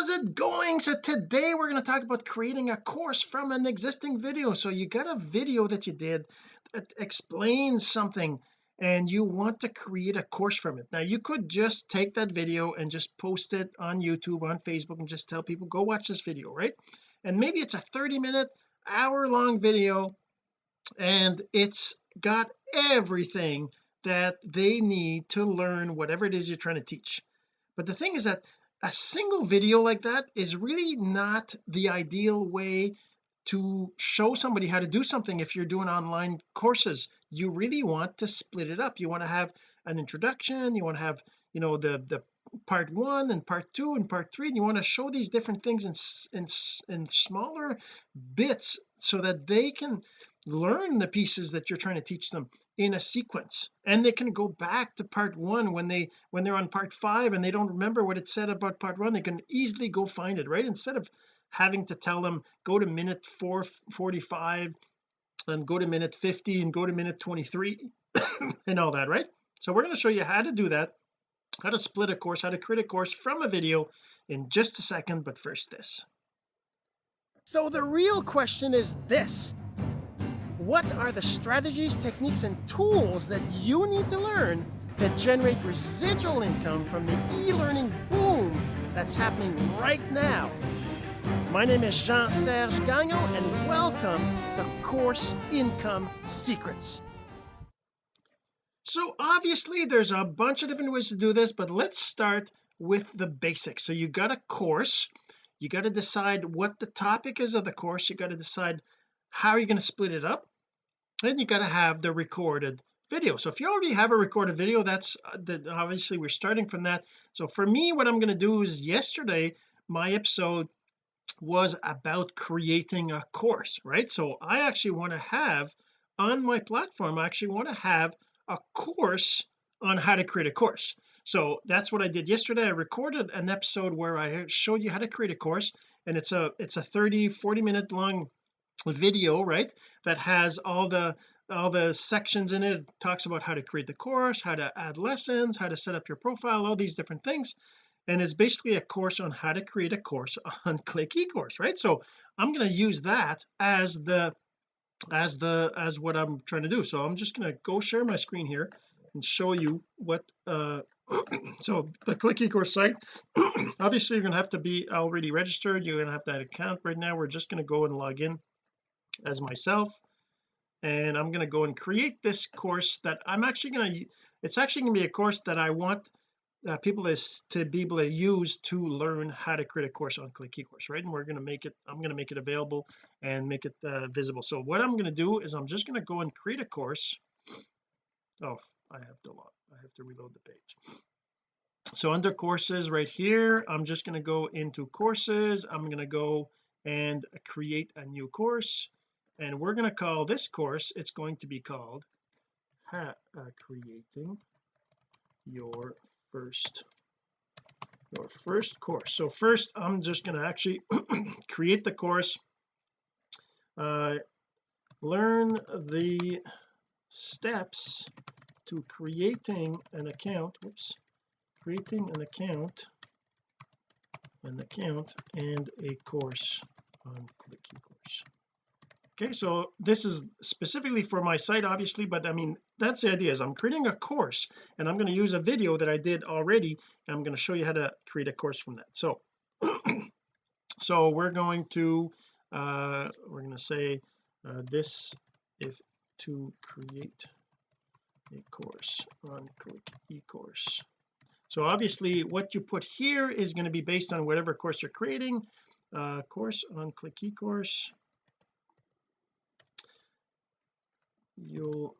how's it going? So today we're going to talk about creating a course from an existing video. So you got a video that you did that explains something and you want to create a course from it. Now you could just take that video and just post it on YouTube on Facebook and just tell people go watch this video right? And maybe it's a 30 minute hour long video and it's got everything that they need to learn whatever it is you're trying to teach. But the thing is that a single video like that is really not the ideal way to show somebody how to do something if you're doing online courses. You really want to split it up. You want to have an introduction you want to have you know the the part one and part two and part three and you want to show these different things in in, in smaller bits so that they can learn the pieces that you're trying to teach them in a sequence. And they can go back to part one when they when they're on part five and they don't remember what it said about part one they can easily go find it right? Instead of having to tell them go to minute 445 and go to minute 50 and go to minute 23 and all that right? So we're going to show you how to do that how to split a course how to create a course from a video in just a second but first this. So the real question is this what are the strategies, techniques, and tools that you need to learn to generate residual income from the e-learning boom that's happening right now? My name is Jean-Serge Gagnon, and welcome to Course Income Secrets. So obviously there's a bunch of different ways to do this, but let's start with the basics. So you got a course, you got to decide what the topic is of the course, you got to decide how you're going to split it up then you got to have the recorded video. So if you already have a recorded video that's uh, that obviously we're starting from that. So for me what I'm going to do is yesterday my episode was about creating a course right? So I actually want to have on my platform I actually want to have a course on how to create a course. So that's what I did yesterday. I recorded an episode where I showed you how to create a course and it's a it's a 30 40 minute long video right that has all the all the sections in it. it talks about how to create the course how to add lessons how to set up your profile all these different things. And it's basically a course on how to create a course on click ecourse right? So I'm going to use that as the as the as what I'm trying to do. So I'm just going to go share my screen here and show you what uh so the click ecourse site obviously you're going to have to be already registered. You're going to have that account right now. We're just going to go and log in as myself and I'm going to go and create this course that I'm actually going to it's actually going to be a course that I want uh, people is to be able to use to learn how to create a course on click ecourse right? And we're going to make it I'm going to make it available and make it uh, visible. So what I'm going to do is I'm just going to go and create a course. Oh I have to log I have to reload the page. So under courses right here I'm just going to go into courses. I'm going to go and create a new course and we're going to call this course it's going to be called uh, creating your first your first course. So first I'm just going to actually create the course uh, learn the steps to creating an account whoops creating an account an account and a course on click ecourse okay so this is specifically for my site obviously but I mean that's the idea is I'm creating a course and I'm going to use a video that I did already and I'm going to show you how to create a course from that. So so we're going to uh we're going to say uh, this if to create a course on click ecourse. So obviously what you put here is going to be based on whatever course you're creating uh course on click ecourse you'll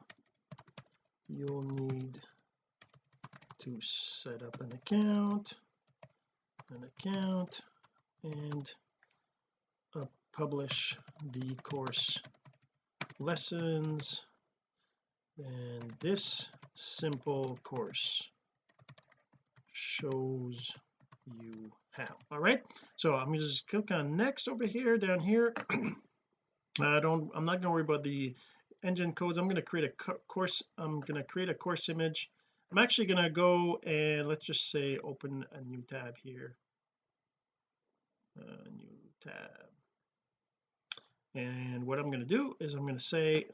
you'll need to set up an account an account and uh, publish the course lessons and this simple course shows you how. All right so I'm just click on next over here down here. I don't I'm not going to worry about the engine codes. I'm going to create a course I'm going to create a course image. I'm actually going to go and let's just say open a new tab here. Uh, new tab. And what I'm going to do is I'm going to say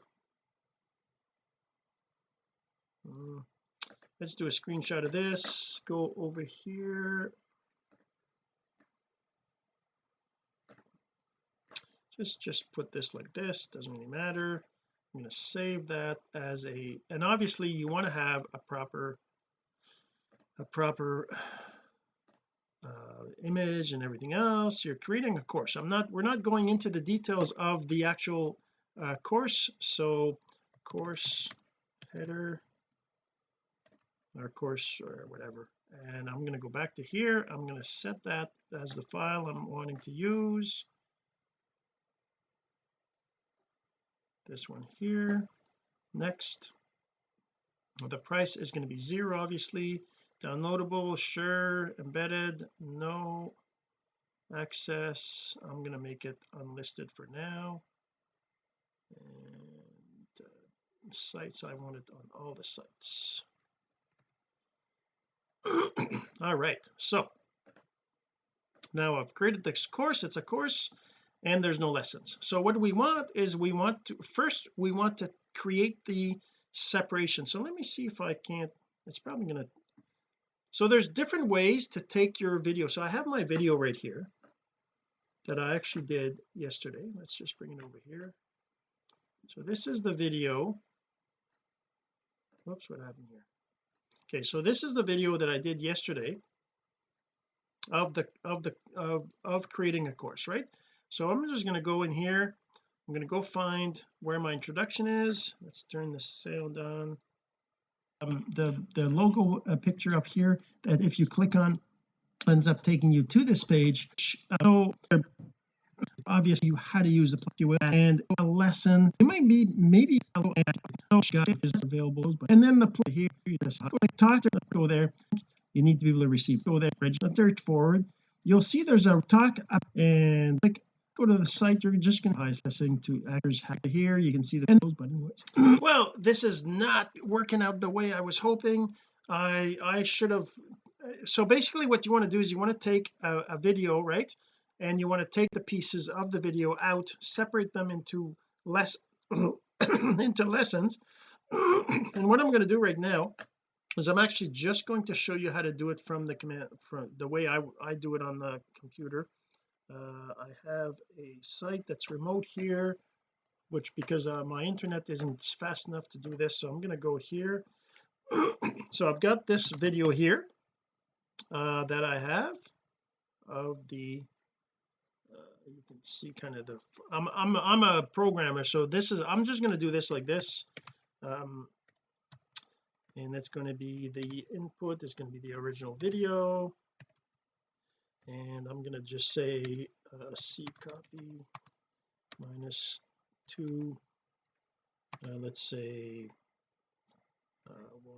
um, let's do a screenshot of this. Go over here. Just just put this like this. Doesn't really matter I'm going to save that as a and obviously you want to have a proper a proper uh, image and everything else. You're creating a course. I'm not we're not going into the details of the actual uh, course. So course header or course or whatever. And I'm going to go back to here. I'm going to set that as the file I'm wanting to use this one here. Next. The price is going to be zero obviously. Downloadable sure. Embedded no. Access I'm going to make it unlisted for now. And uh, sites I want it on all the sites. All right so. Now I've created this course. It's a course and there's no lessons. So what we want is we want to first we want to create the separation. So let me see if I can't it's probably to so there's different ways to take your video. So I have my video right here that I actually did yesterday. Let's just bring it over here. So this is the video. Whoops what happened here? Okay so this is the video that I did yesterday of the of the of of creating a course right so I'm just going to go in here. I'm going to go find where my introduction is. Let's turn the sound on um, the the logo uh, picture up here that if you click on ends up taking you to this page. So obviously you how to use the plugin and a lesson. It might be maybe is available and then the play here talk to go there. You need to be able to receive. Go there register forward. You'll see there's a talk up and click go to the site you're just going to listening to actors here you can see the those but well this is not working out the way I was hoping. I I should have so basically what you want to do is you want to take a, a video right? And you want to take the pieces of the video out separate them into less into lessons. And what I'm going to do right now is I'm actually just going to show you how to do it from the command from the way I, I do it on the computer uh, I have a site that's remote here which because uh, my internet isn't fast enough to do this so I'm going to go here. So I've got this video here uh, that I have of the uh, you can see kind of the I'm, I'm I'm a programmer so this is I'm just going to do this like this. Um and that's going to be the input is going to be the original video and I'm going to just say uh, C copy minus 2 uh, let's say uh, 1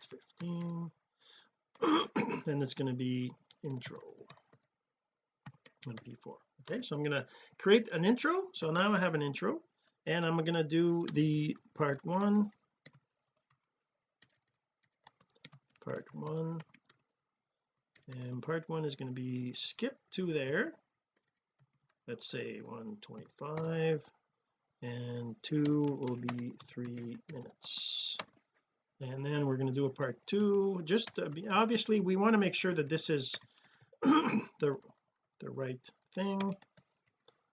15 and it's going to be intro. Mp4 okay so I'm going to create an intro. So now I have an intro. And I'm going to do the part one. Part one and part one is going to be skip to there. Let's say 125 and two will be three minutes. And then we're going to do a part two. Just be, obviously we want to make sure that this is the the right thing.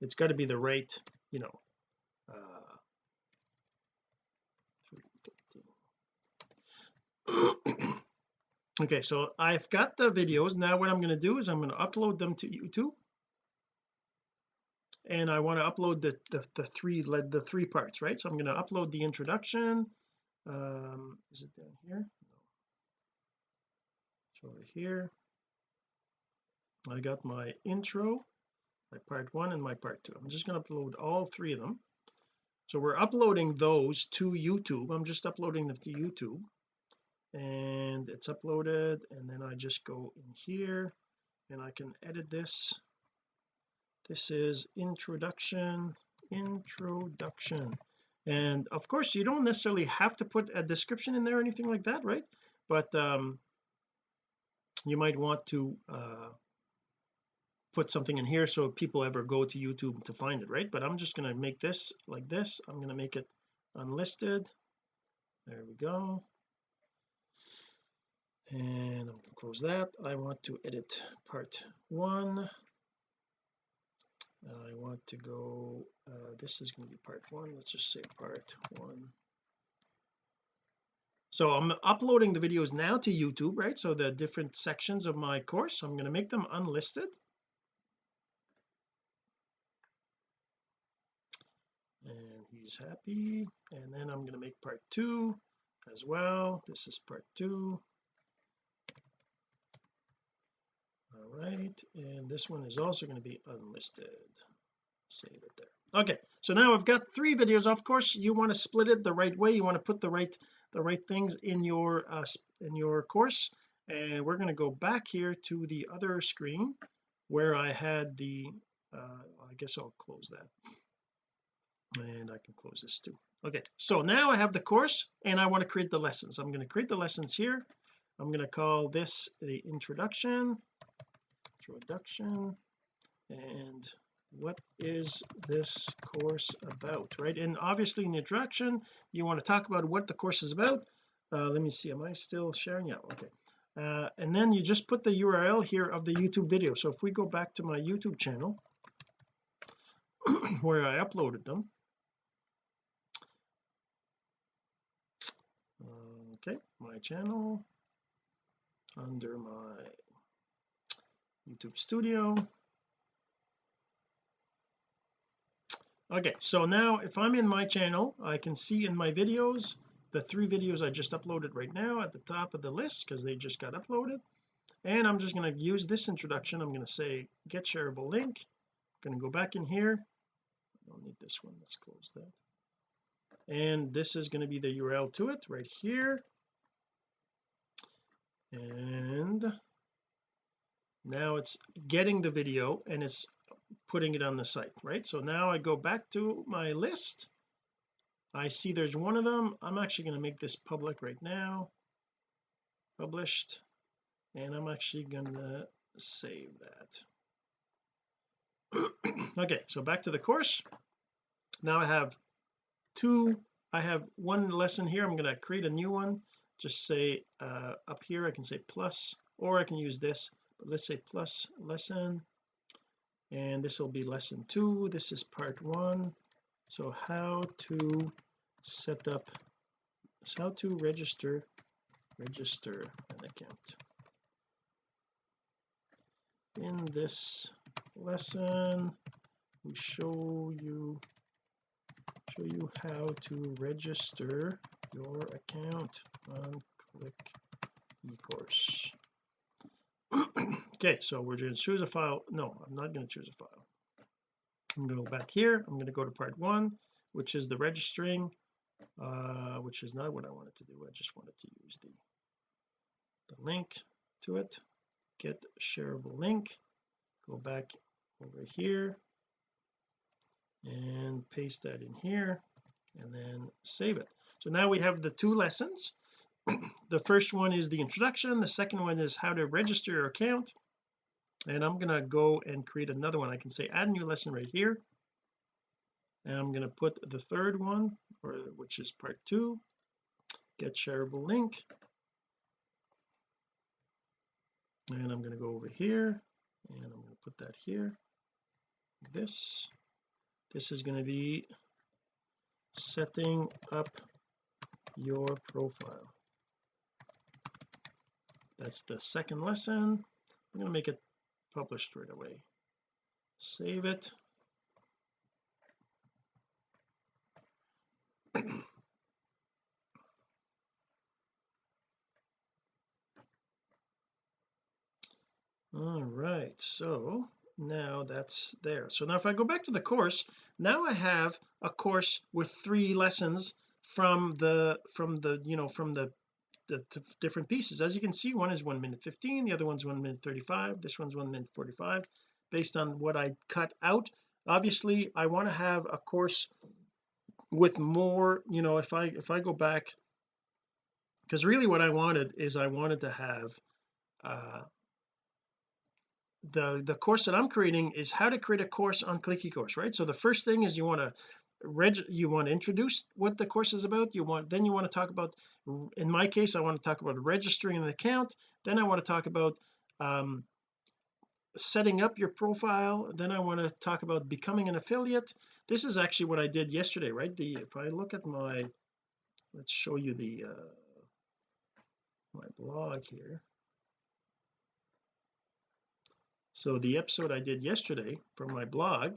It's got to be the right you know uh okay so I've got the videos. Now what I'm going to do is I'm going to upload them to YouTube. And I want to upload the, the the three led the three parts right? So I'm going to upload the introduction. Um is it down here? No. Over here. I got my intro my part one and my part two. I'm just going to upload all three of them. So we're uploading those to YouTube. I'm just uploading them to YouTube and it's uploaded and then I just go in here and I can edit this. This is introduction introduction. And of course you don't necessarily have to put a description in there or anything like that right? But um you might want to uh put something in here so people ever go to YouTube to find it right? But I'm just going to make this like this. I'm going to make it unlisted. There we go and I'm going to close that. I want to edit part one. I want to go uh, this is going to be part one. Let's just say part one. So I'm uploading the videos now to YouTube right? So the different sections of my course I'm going to make them unlisted. And he's happy. And then I'm going to make part two as well. This is part two all right and this one is also going to be unlisted. Save it there. Okay so now I've got three videos. Of course you want to split it the right way. You want to put the right the right things in your uh, in your course. And we're going to go back here to the other screen where I had the uh, I guess I'll close that. And I can close this too. Okay so now I have the course and I want to create the lessons. I'm going to create the lessons here I'm going to call this the introduction introduction and what is this course about right? And obviously in the introduction you want to talk about what the course is about. Uh, let me see am I still sharing? Yeah okay. Uh, and then you just put the URL here of the YouTube video. So if we go back to my YouTube channel where I uploaded them. Okay my channel under my YouTube studio. Okay so now if I'm in my channel I can see in my videos the three videos I just uploaded right now at the top of the list because they just got uploaded. And I'm just going to use this introduction. I'm going to say get shareable link. I'm going to go back in here. I don't need this one. Let's close that. And this is going to be the URL to it right here and now it's getting the video and it's putting it on the site right? So now I go back to my list. I see there's one of them. I'm actually going to make this public right now. Published. And I'm actually going to save that. Okay so back to the course. Now I have two I have one lesson here. I'm going to create a new one just say uh, up here I can say plus or I can use this but let's say plus lesson and this will be lesson two this is part one. So how to set up so how to register register an account. In this lesson we show you show you how to register your account on click ecourse. Okay so we're going to choose a file. No I'm not going to choose a file. I'm going to go back here. I'm going to go to part one which is the registering uh which is not what I wanted to do. I just wanted to use the the link to it. Get shareable link. Go back over here and paste that in here and then save it. So now we have the two lessons. The first one is the introduction. The second one is how to register your account. And I'm going to go and create another one. I can say add new lesson right here. And I'm going to put the third one or which is part two. Get shareable link. And I'm going to go over here and I'm going to put that here. This. This is going to be setting up your profile. That's the second lesson. I'm going to make it published right away. Save it. All right so now that's there. So now if I go back to the course now I have a course with three lessons from the from the you know from the the different pieces. As you can see one is 1 minute 15 the other one's 1 minute 35 this one's 1 minute 45 based on what I cut out. Obviously I want to have a course with more you know if I if I go back because really what I wanted is I wanted to have uh the the course that I'm creating is how to create a course on click ecourse right? So the first thing is you want to reg you want to introduce what the course is about. You want then you want to talk about in my case I want to talk about registering an account. Then I want to talk about um setting up your profile. Then I want to talk about becoming an affiliate. This is actually what I did yesterday right? The if I look at my let's show you the uh my blog here so the episode I did yesterday from my blog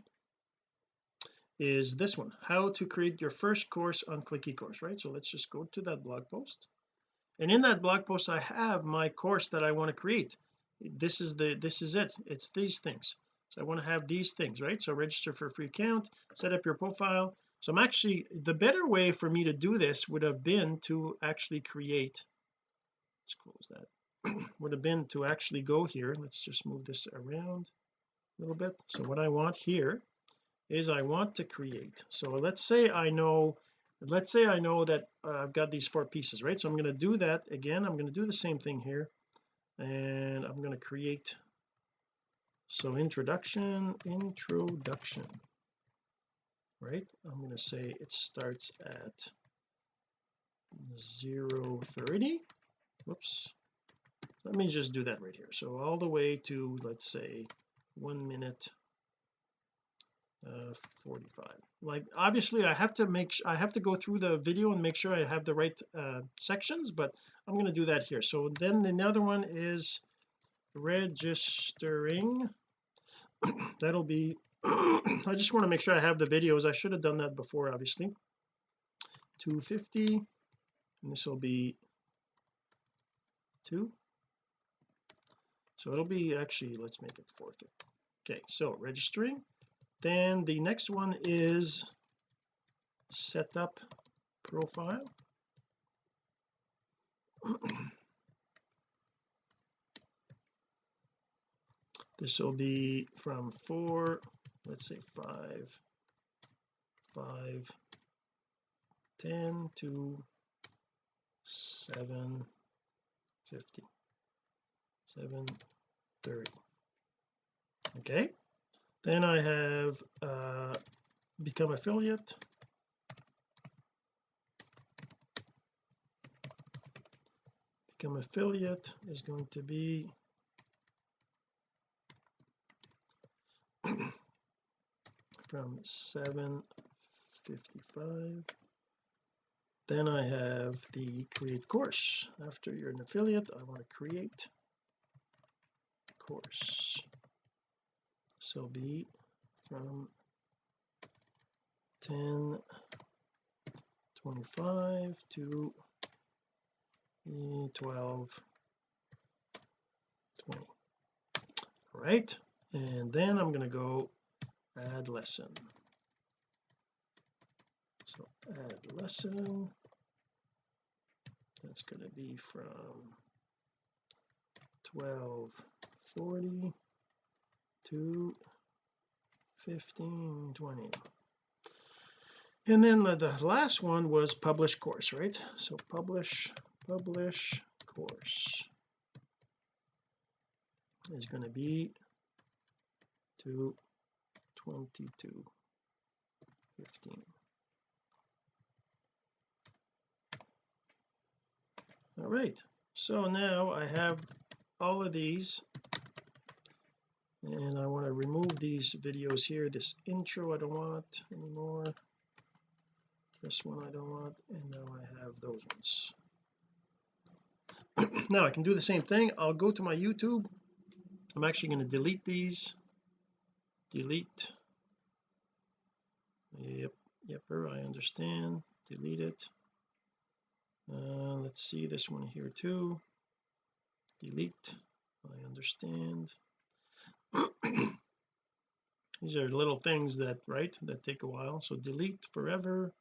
is this one how to create your first course on click ecourse right? So let's just go to that blog post. And in that blog post I have my course that I want to create. This is the this is it. It's these things. So I want to have these things right? So register for a free account set up your profile. So I'm actually the better way for me to do this would have been to actually create let's close that would have been to actually go here. Let's just move this around a little bit. So what I want here is I want to create. So let's say I know let's say I know that uh, I've got these four pieces right? So I'm going to do that again. I'm going to do the same thing here. And I'm going to create. So introduction introduction right? I'm going to say it starts at 0 30 whoops let me just do that right here. So all the way to let's say one minute uh 45 like obviously I have to make I have to go through the video and make sure I have the right uh sections but I'm going to do that here. So then the other one is registering. That'll be I just want to make sure I have the videos. I should have done that before obviously. 250 and this will be two so it'll be actually let's make it 450 okay so registering. Then the next one is setup profile. This will be from four let's say five five ten to seven fifty seven thirty. Okay. Then I have uh become affiliate. Become affiliate is going to be from 755 then I have the create course. After you're an affiliate I want to create course. So be from 10 25 to 12 20 all right and then I'm going to go add lesson. So add lesson. That's going to be from 1240 to 1520 and then the, the last one was publish course right? So publish publish course is going to be to 22 15 all right so now I have all of these. And I want to remove these videos here this intro I don't want anymore. This one I don't want and now I have those ones. Now I can do the same thing. I'll go to my YouTube. I'm actually going to delete these. Delete. Yep yepper I understand. Delete it. Uh, let's see this one here too delete. I understand. These are little things that right that take a while. So delete forever.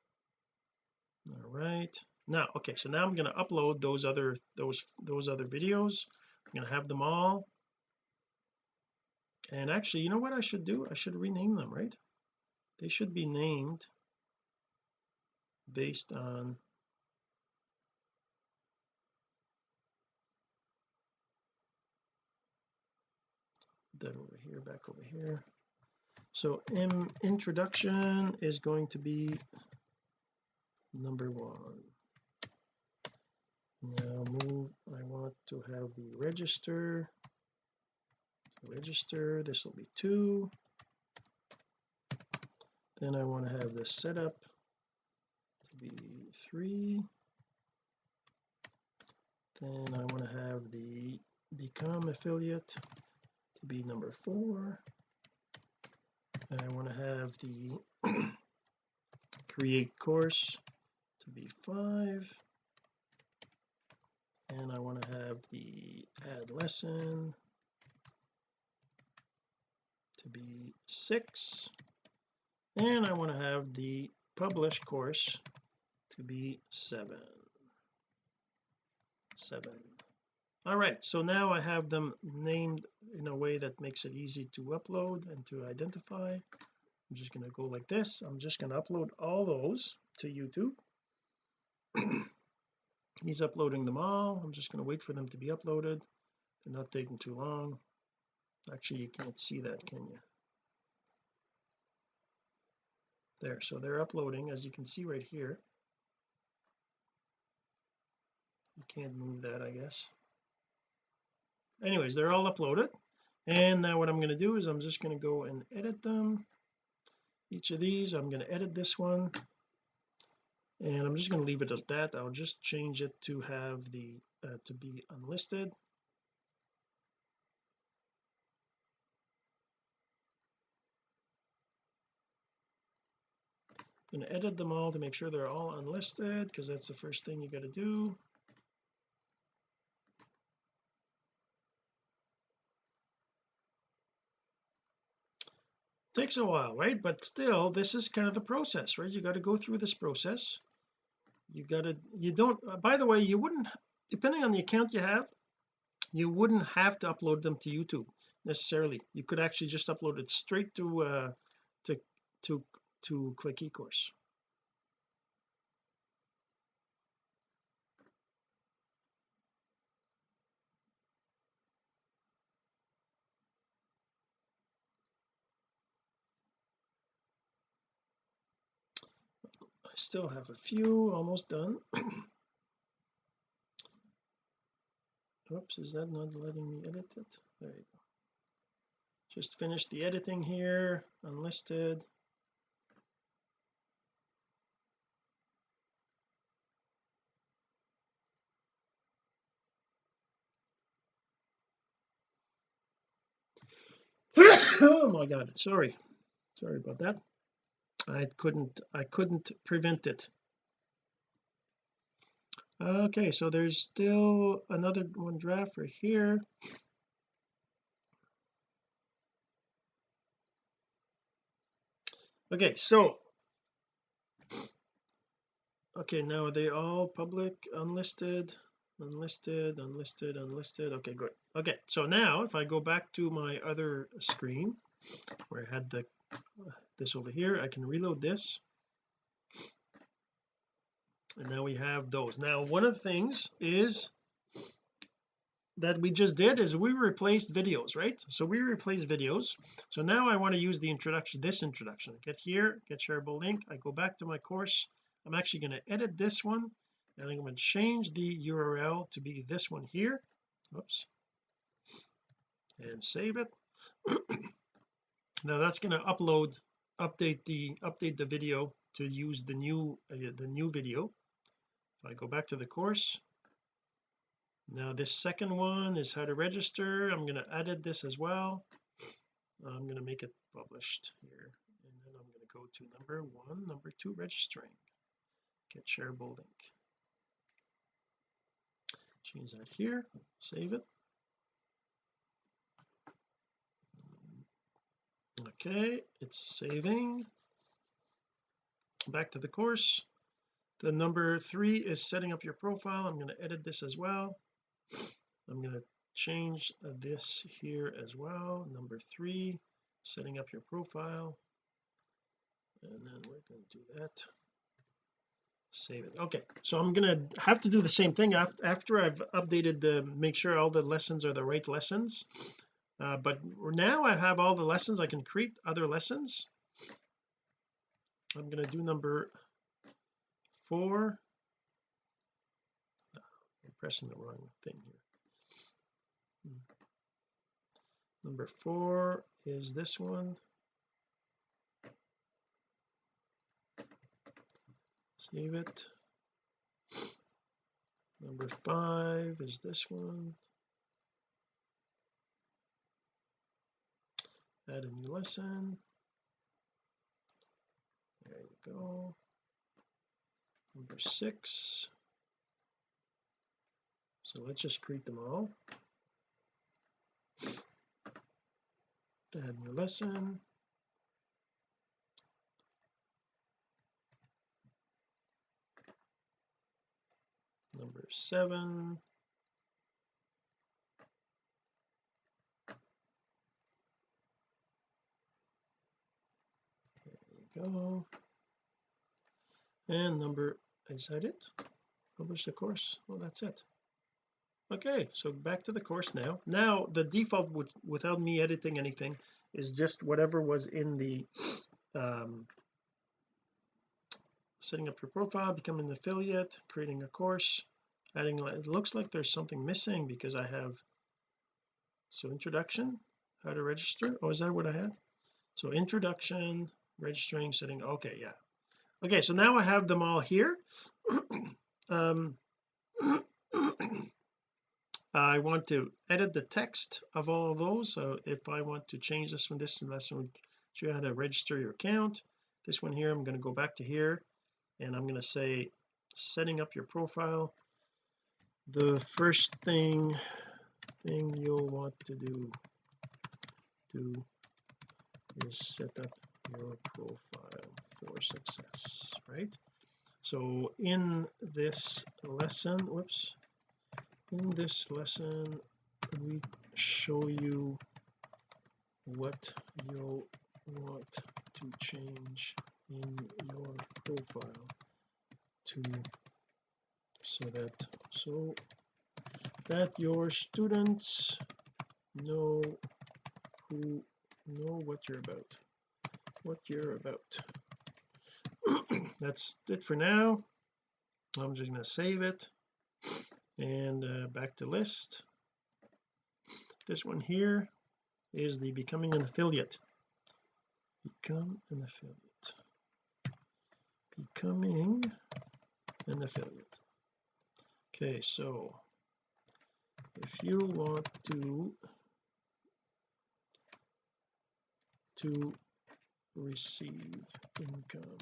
All right. Now okay so now I'm going to upload those other those those other videos. I'm going to have them all. And actually you know what I should do? I should rename them right? They should be named based on over here back over here. So in introduction is going to be number one. Now move I want to have the register. Register this will be two. Then I want to have the setup to be three. Then I want to have the become affiliate to be number four. And I want to have the create course to be five. And I want to have the add lesson to be six. And I want to have the publish course to be seven. Seven all right so now I have them named in a way that makes it easy to upload and to identify. I'm just going to go like this. I'm just going to upload all those to YouTube. He's uploading them all. I'm just going to wait for them to be uploaded. They're not taking too long. Actually you can't see that can you? There so they're uploading as you can see right here. You can't move that I guess anyways they're all uploaded. And now what I'm going to do is I'm just going to go and edit them. Each of these I'm going to edit this one. And I'm just going to leave it at that. I'll just change it to have the uh, to be unlisted. I'm going to edit them all to make sure they're all unlisted because that's the first thing you got to do takes a while right? But still this is kind of the process right? You got to go through this process. You got to you don't uh, by the way you wouldn't depending on the account you have you wouldn't have to upload them to YouTube necessarily. You could actually just upload it straight to uh to to to click eCourse I still have a few almost done. Oops is that not letting me edit it? There you go. Just finished the editing here unlisted. Oh my god sorry. Sorry about that I couldn't I couldn't prevent it. Okay so there's still another one draft right here. Okay so okay now are they all public unlisted unlisted unlisted unlisted. Okay good. Okay so now if I go back to my other screen where I had the this over here. I can reload this. And now we have those. Now one of the things is that we just did is we replaced videos right? So we replaced videos. So now I want to use the introduction this introduction. Get here get shareable link. I go back to my course. I'm actually going to edit this one and I'm going to change the URL to be this one here. Oops. And save it. Now that's going to upload update the update the video to use the new uh, the new video. If I go back to the course. Now this second one is how to register. I'm going to edit this as well. I'm going to make it published here. And then I'm going to go to number one number two registering. Get shareable link change that here. Save it okay it's saving. Back to the course. The number three is setting up your profile. I'm going to edit this as well. I'm going to change this here as well. Number three setting up your profile. And then we're going to do that. Save it. Okay so I'm gonna have to do the same thing after after I've updated the make sure all the lessons are the right lessons uh, but now I have all the lessons. I can create other lessons. I'm going to do number four. I'm pressing the wrong thing here. Hmm. number four is this one. Save it. Number five is this one add a new lesson. There you go. Number six. So let's just create them all. Add new lesson. Number seven go. And number is that it? Publish the course. Well that's it. Okay so back to the course now. Now the default would without me editing anything is just whatever was in the um setting up your profile becoming an affiliate creating a course adding it looks like there's something missing because I have so introduction how to register. Oh is that what I had? So introduction registering setting. Okay yeah. Okay so now I have them all here. Um I want to edit the text of all of those. So if I want to change this from this to this one show you how to register your account. This one here I'm going to go back to here and I'm going to say setting up your profile. The first thing thing you'll want to do do is set up your profile for success right? So in this lesson whoops in this lesson we show you what you'll want to change in your profile to so that so that your students know who know what you're about what you're about. That's it for now. I'm just going to save it. And uh, back to list. This one here is the becoming an affiliate. Become an affiliate. Becoming an affiliate. Okay so if you want to to receive income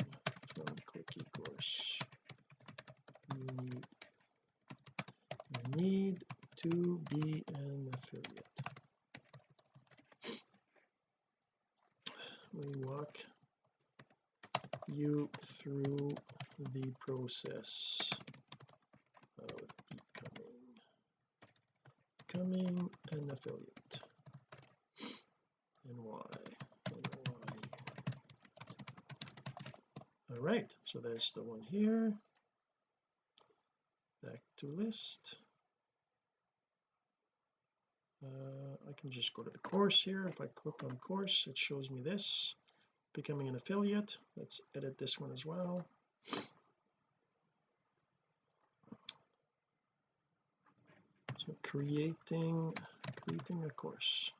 from click eCourse you need you need to be an affiliate. We walk you through the process of becoming becoming an affiliate. And why and why all right so that's the one here. Back to list. Uh, I can just go to the course here. If I click on course it shows me this. Becoming an affiliate. Let's edit this one as well. So creating creating a course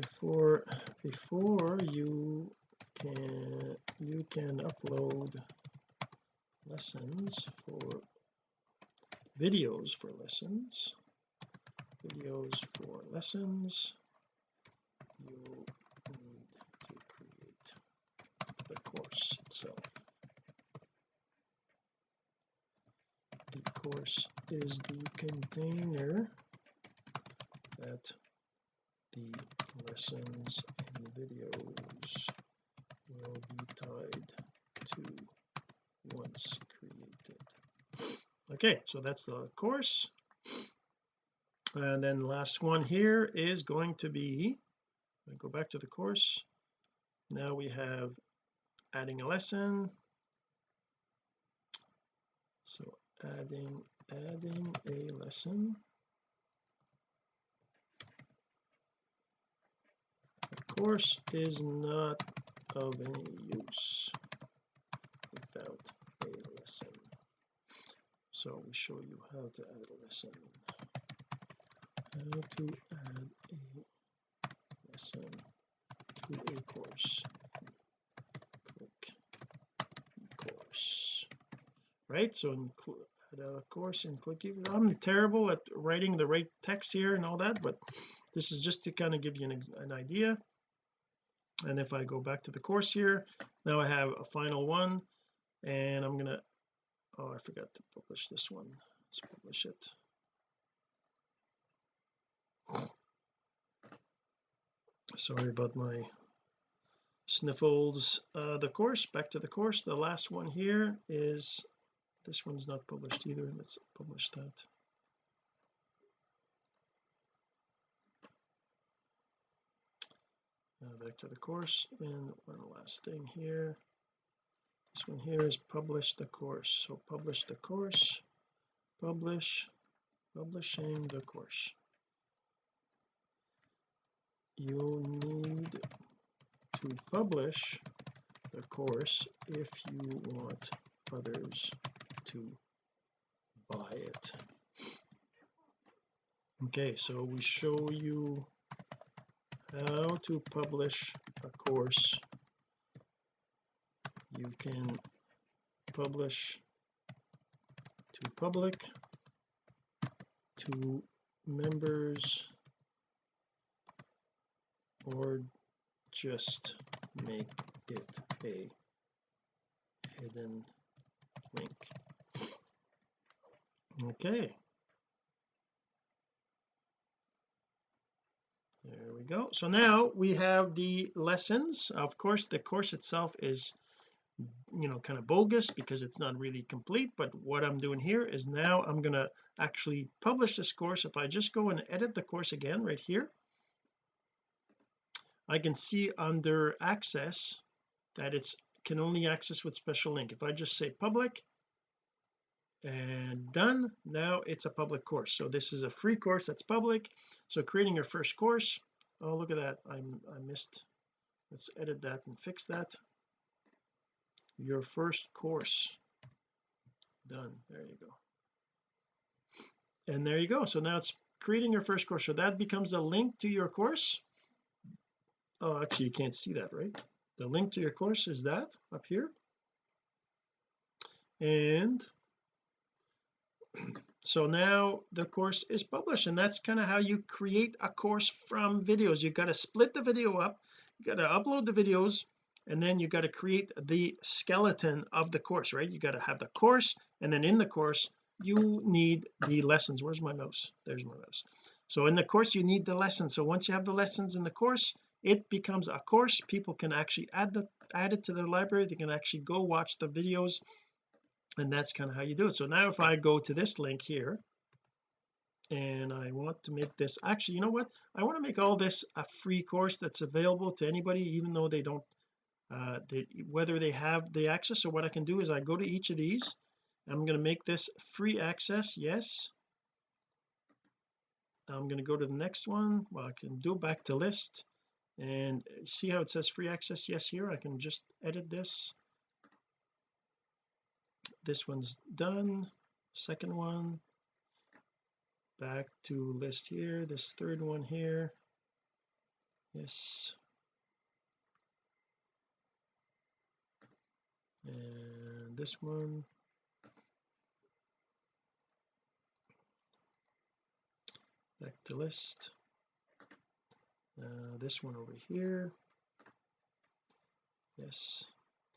before before you can you can upload lessons for videos for lessons videos for lessons you need to create the course itself. The course is the container that the lessons and videos will be tied to once created. Okay so that's the course. And then the last one here is going to be I go back to the course. Now we have adding a lesson. So adding adding a lesson course is not of any use without a lesson. So we show you how to add a lesson. How to add a lesson to a course. Click course. Right? So add a course and click I'm terrible at writing the right text here and all that but this is just to kind of give you an, an idea and if I go back to the course here now I have a final one. And I'm gonna oh I forgot to publish this one. Let's publish it. Sorry about my sniffles. Uh the course back to the course. The last one here is this one's not published either. Let's publish that uh, back to the course. And one last thing here. This one here is publish the course. So publish the course. Publish. Publishing the course. You need to publish the course if you want others to buy it. Okay so we show you how to publish a course. You can publish to public to members or just make it a hidden link. Okay there we go. So now we have the lessons. Of course the course itself is you know kind of bogus because it's not really complete but what I'm doing here is now I'm going to actually publish this course. If I just go and edit the course again right here I can see under access that it's can only access with special link. If I just say public and done. Now it's a public course. So this is a free course that's public. So creating your first course. Oh look at that. I'm I missed. Let's edit that and fix that. Your first course. Done. There you go. And there you go. So now it's creating your first course. So that becomes a link to your course. Oh actually you can't see that right? The link to your course is that up here. And so now the course is published and that's kind of how you create a course from videos. You got to split the video up you got to upload the videos and then you got to create the skeleton of the course right? You got to have the course and then in the course you need the lessons. Where's my mouse? There's my mouse. So in the course you need the lessons. So once you have the lessons in the course it becomes a course. People can actually add the add it to their library. They can actually go watch the videos and that's kind of how you do it. So now if I go to this link here and I want to make this actually you know what? I want to make all this a free course that's available to anybody even though they don't uh they, whether they have the access so what I can do is I go to each of these. I'm going to make this free access yes. I'm going to go to the next one. Well I can do back to list and see how it says free access yes here. I can just edit this this one's done. Second one back to list here. This third one here. Yes. And this one. Back to list. Uh, this one over here. Yes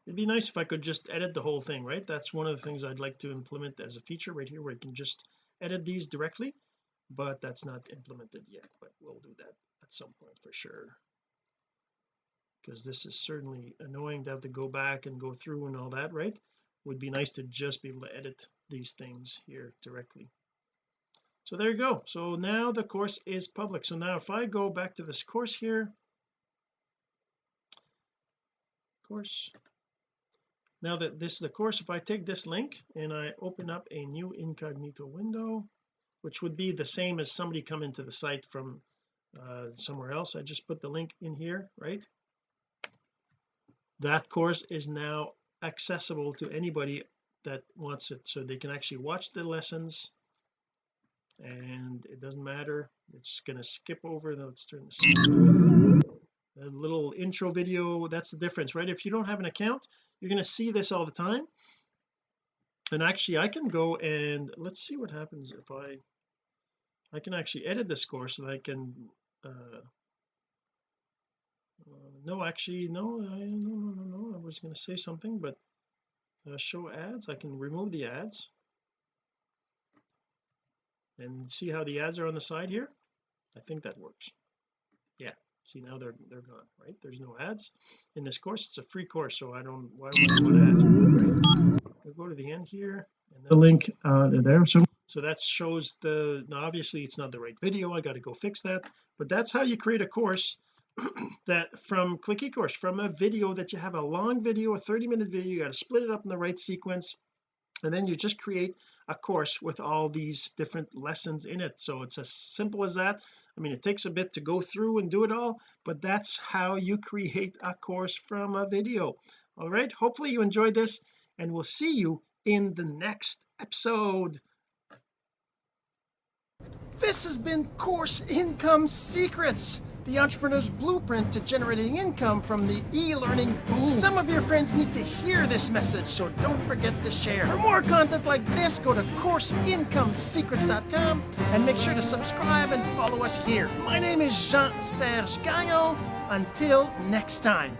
it'd be nice if I could just edit the whole thing right? That's one of the things I'd like to implement as a feature right here where you can just edit these directly but that's not implemented yet but we'll do that at some point for sure. Because this is certainly annoying to have to go back and go through and all that right? Would be nice to just be able to edit these things here directly. So there you go. So now the course is public. So now if I go back to this course here course now that this is the course if I take this link and I open up a new incognito window which would be the same as somebody come into the site from uh, somewhere else I just put the link in here right? That course is now accessible to anybody that wants it so they can actually watch the lessons. And it doesn't matter. It's going to skip over let's turn this a little intro video that's the difference right? If you don't have an account you're going to see this all the time. And actually I can go and let's see what happens if I I can actually edit this course and I can uh, uh no actually no I, no no no no I was going to say something but uh, show ads I can remove the ads. And see how the ads are on the side here? I think that works. Yeah see now they're they're gone right? There's no ads in this course. It's a free course so I don't why would I ads we'll go to the end here and the link uh there so so that shows the now obviously it's not the right video I got to go fix that but that's how you create a course that from click ecourse from a video that you have a long video a 30 minute video you got to split it up in the right sequence and then you just create a course with all these different lessons in it. So it's as simple as that. I mean it takes a bit to go through and do it all but that's how you create a course from a video. All right hopefully you enjoyed this and we'll see you in the next episode. This has been course income secrets the entrepreneur's blueprint to generating income from the e-learning boom. Some of your friends need to hear this message, so don't forget to share. For more content like this, go to CourseIncomeSecrets.com and make sure to subscribe and follow us here. My name is Jean-Serge Gagnon. Until next time.